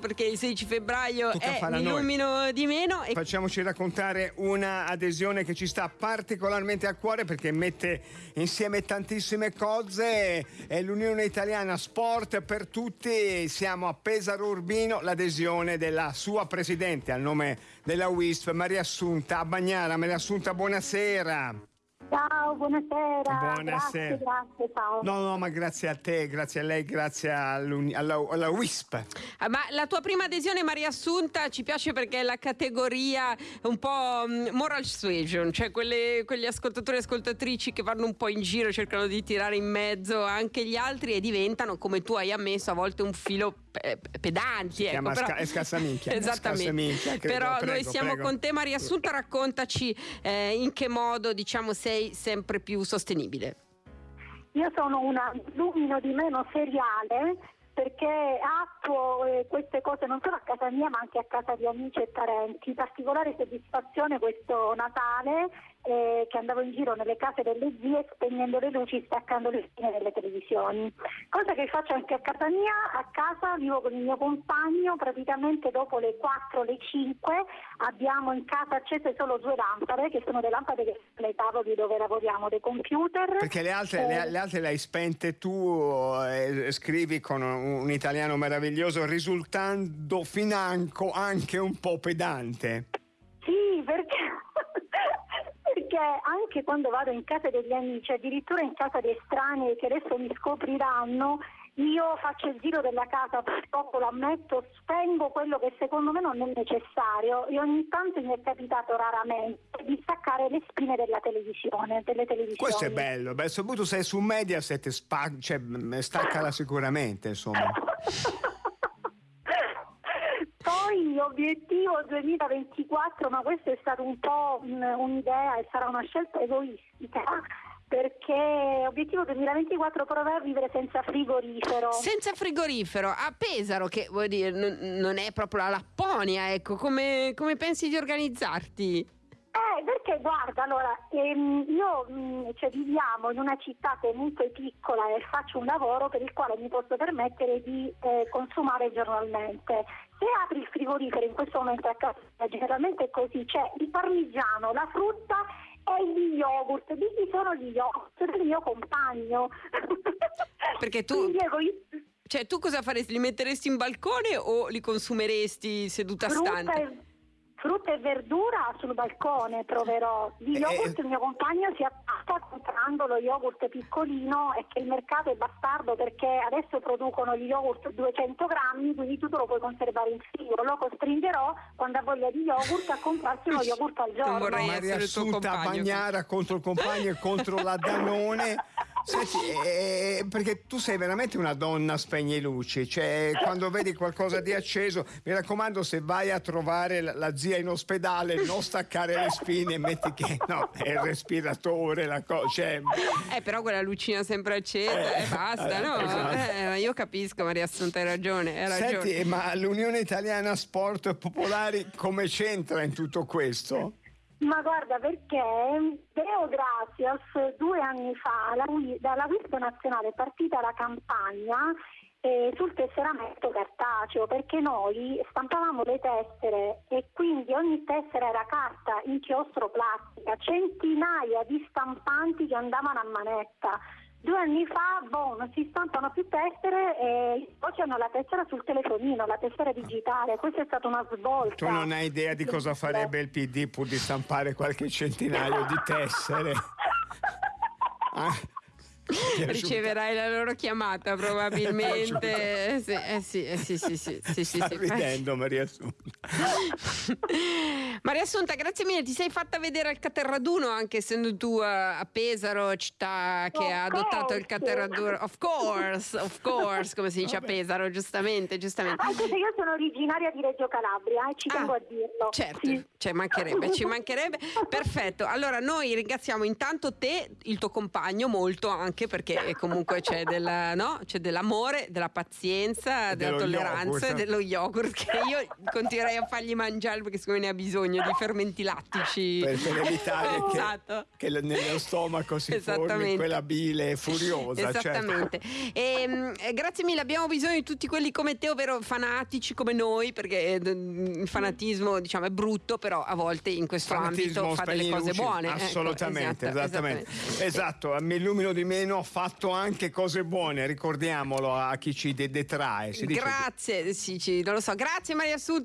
perché il 16 febbraio Tocca è farla mi a noi. illumino di meno e Facciamoci raccontare una adesione che ci sta particolarmente a cuore perché mette insieme tantissime cose. È l'Unione Italiana Sport per tutti. Siamo a Pesaro Urbino, l'adesione della sua presidente al nome della WISP, Maria Assunta Bagnara. Maria Assunta, buonasera. Ciao, buonasera. Buonasera. Grazie, grazie, ciao. No, no, ma grazie a te, grazie a lei, grazie alla, alla WISP. Ah, Ma la tua prima adesione, Maria Assunta, ci piace perché è la categoria un po' mm, moral suasion, cioè quelle- quegli ascoltatori e ascoltatrici che vanno un po' in giro, cercano di tirare in mezzo anche gli altri e diventano, come tu hai ammesso, a volte un filo pedanti. ecco, però- sca- è scassaminchia, Esattamente. scassaminchia, credo. però noi Prego, siamo prego. con te, Maria Assunta, raccontaci eh, in che modo diciamo, sei sempre più sostenibile. Io sono una lumino di meno seriale perché attuo eh, queste cose non solo a casa mia ma anche a casa di amici e parenti. Particolare soddisfazione questo Natale eh, che andavo in giro nelle case delle zie spegnendo le luci, staccando le spine delle televisioni. Cosa che faccio anche a casa mia, a casa vivo con il mio compagno, praticamente dopo le 4, le 5 abbiamo in casa accese solo due lampade che sono le lampade che sono nei tavoli dove lavoriamo, dei computer. Perché le altre, Eh, le, le altre le hai spente tu e scrivi con un, un italiano meraviglioso, risultando financo anche un po' pedante. Anche quando vado in casa degli amici, addirittura in casa di estranei che adesso mi scopriranno, io faccio il giro della casa, purtroppo lo ammetto, spengo quello che secondo me non è necessario e ogni tanto mi è capitato raramente di staccare le spine della televisione. Questo è bello, beh, soprattutto se è su Mediaset, spa- cioè, staccala sicuramente, insomma. Poi obiettivo 2024, ma questo è stato un po' un- un'idea e sarà una scelta egoistica, perché obiettivo 2024 provare a vivere senza frigorifero. Senza frigorifero a Pesaro, che vuol dire non, non è proprio la Lapponia, ecco, come, come pensi di organizzarti? Eh, perché guarda, allora, ehm, io mh, cioè, viviamo in una città comunque piccola e faccio un lavoro per il quale mi posso permettere di eh, consumare giornalmente. Se apri il frigorifero in questo momento a casa, generalmente è così, c'è il parmigiano, la frutta e gli yogurt. Di chi sono gli yogurt? Del mio compagno. Perché tu- Cioè, tu cosa faresti? Li metteresti in balcone o li consumeresti seduta frutta stante? e, frutta e verdura sul balcone troverò. Di Eh, yogurt eh. il mio compagno si attacca comprando lo yogurt piccolino e che il mercato è bastardo perché adesso producono gli yogurt 200 grammi, quindi tu te lo puoi conservare in frigo. Lo costringerò quando ha voglia di yogurt a comprarsi uno yogurt al giorno. vorrei Maria Assunta. Bagnara contro il compagno e contro la Danone. Senti, eh, perché tu sei veramente una donna spegne luci, cioè quando vedi qualcosa di acceso, mi raccomando se vai a trovare la, la zia in ospedale non staccare le spine, metti che no, è il respiratore, la cosa, cioè, Eh, però quella lucina sempre accesa e basta, no? esatto. Eh, io capisco, Maria Assunta, hai ragione, hai ragione. Senti, ma l'Unione Italiana Sport Popolari come c'entra in tutto questo? Ma guarda perché Deo Gracias due anni fa dalla WISP nazionale è partita la campagna eh, sul tesseramento cartaceo perché noi stampavamo le tessere e quindi ogni tessera era carta, inchiostro, plastica, centinaia di stampanti che andavano a manetta. Due anni fa boh, non si stampano più tessere e oggi hanno la tessera sul telefonino, la tessera digitale. Questa è stata una svolta. Tu non hai idea di cosa farebbe il PD pur di stampare qualche centinaio di tessere. Ah, Riceverai la loro chiamata probabilmente. sì, eh sì, eh sì, sì, sì, sì, sì, Sta sì. ridendo Maria Assunta. Maria Assunta, grazie mille. Ti sei fatta vedere al Caterraduno, anche essendo tu a, a Pesaro, città che Of ha adottato il. Caterraduno. Of course, of course, come si dice a Pesaro, giustamente, giustamente. Anche se io sono originaria di Reggio Calabria e ci tengo Ah, a dirlo. Certo, Sì. ci mancherebbe, ci mancherebbe. Perfetto. Allora, noi ringraziamo intanto te, il tuo compagno, molto anche anche perché comunque c'è, della, no? c'è dell'amore, della pazienza, della tolleranza e dello yogurt che io continuerei a fargli mangiare perché secondo me ne ha bisogno di fermenti lattici. Per, per evitare esatto. che, che, nello stomaco si formi quella bile furiosa. Certo. Esattamente. Certo. E, eh, grazie mille, abbiamo bisogno di tutti quelli come te, ovvero fanatici come noi, perché eh, il fanatismo diciamo, è brutto, però a volte in questo fanatismo ambito fa delle cose buone. Ecco, assolutamente, ecco, esatto, esattamente. Esatto, mi illumino di meno, ho fatto anche cose buone, ricordiamolo a chi ci detrae. Grazie, sì, sì, non lo so. Grazie Maria Assunta.